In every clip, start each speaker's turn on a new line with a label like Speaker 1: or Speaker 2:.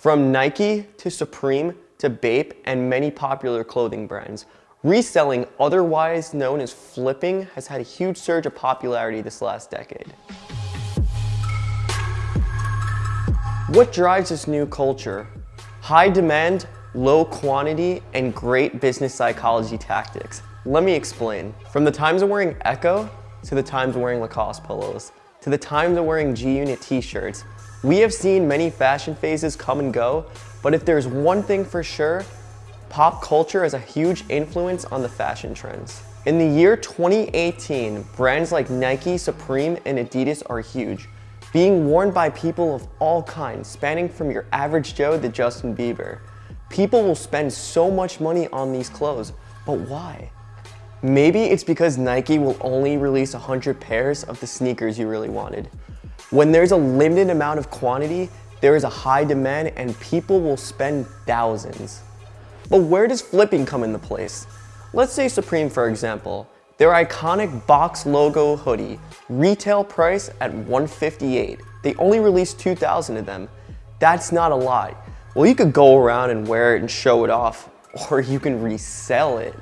Speaker 1: From Nike to Supreme to Bape and many popular clothing brands, reselling, otherwise known as flipping, has had a huge surge of popularity this last decade. What drives this new culture? High demand, low quantity, and great business psychology tactics. Let me explain. From the times of wearing Ecko, to the times of wearing Lacoste polos, to the times of wearing G-Unit t-shirts, we have seen many fashion phases come and go, but if there's one thing for sure, pop culture has a huge influence on the fashion trends. In the year 2018, brands like Nike, Supreme, and Adidas are huge, being worn by people of all kinds, spanning from your average Joe to Justin Bieber. People will spend so much money on these clothes, but why? Maybe it's because Nike will only release 100 pairs of the sneakers you really wanted. When there's a limited amount of quantity, there is a high demand and people will spend thousands. But where does flipping come into place? Let's say Supreme for example. Their iconic box logo hoodie, retail price at 158. They only released 2,000 of them. That's not a lot. Well, you could go around and wear it and show it off, or you can resell it.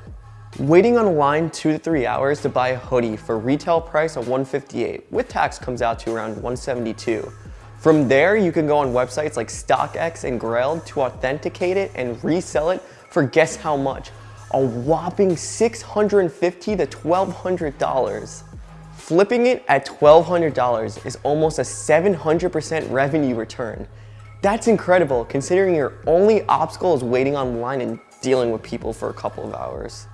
Speaker 1: Waiting on line two to three hours to buy a hoodie for retail price of 158 with tax comes out to around 172. From there, you can go on websites like StockX and Grailed to authenticate it and resell it for guess how much? A whopping 650 to $1,200. Flipping it at $1,200 is almost a 700% revenue return. That's incredible considering your only obstacle is waiting online and dealing with people for a couple of hours.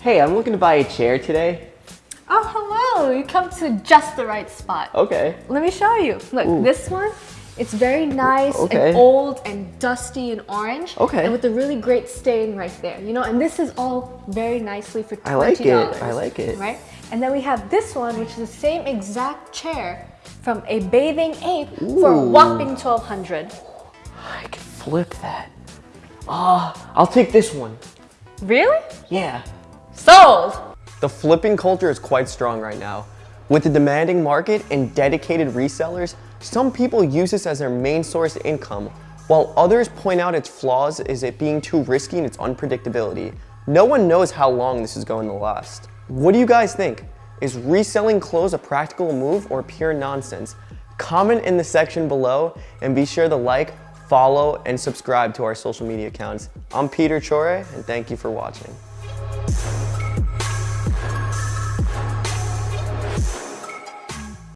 Speaker 1: Hey, I'm looking to buy a chair today.
Speaker 2: Oh, hello. You come to just the right spot.
Speaker 1: Okay.
Speaker 2: Let me show you. Look,
Speaker 1: Ooh.
Speaker 2: this one, it's very nice
Speaker 1: Okay.
Speaker 2: and old and dusty and orange.
Speaker 1: Okay.
Speaker 2: And with a really great stain right there. You know, and this is all very nicely for $20.
Speaker 1: I like it. I like it.
Speaker 2: Right? And then we have this one, which is the same exact chair from a bathing ape for a whopping 1200
Speaker 1: I can flip that. Ah, I'll take this one.
Speaker 2: Really?
Speaker 1: Yeah.
Speaker 2: Sold! The
Speaker 1: flipping culture is quite strong right now. With a demanding market and dedicated resellers, some people use this as their main source of income, while others point out its flaws is it being too risky and its unpredictability. No one knows how long this is going to last. What do you guys think? Is reselling clothes a practical move or pure nonsense? Comment in the section below and be sure to like, follow, and subscribe to our social media accounts. I'm Peter Chore, and thank you for watching.